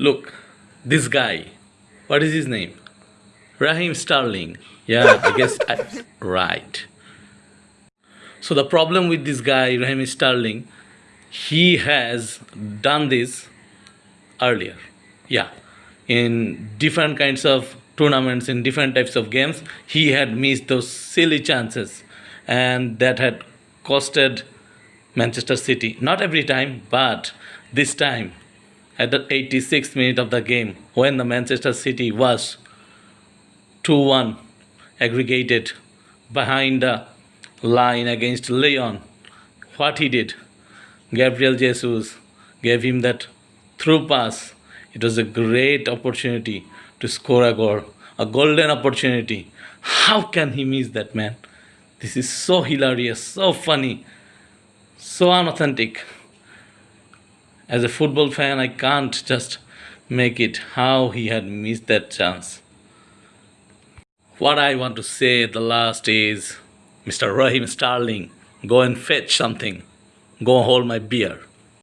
Look, this guy, what is his name? Raheem Sterling. Yeah, I guess I, right. So the problem with this guy, Raheem Sterling, he has done this earlier. Yeah, in different kinds of tournaments, in different types of games, he had missed those silly chances, and that had costed Manchester City. Not every time, but this time, at the 86th minute of the game, when the Manchester City was 2 1 aggregated behind the line against Lyon, what he did, Gabriel Jesus gave him that through pass. It was a great opportunity to score a goal, a golden opportunity. How can he miss that, man? This is so hilarious, so funny, so unauthentic. As a football fan, I can't just make it how he had missed that chance. What I want to say at the last is Mr. Raheem Sterling, go and fetch something. Go hold my beer.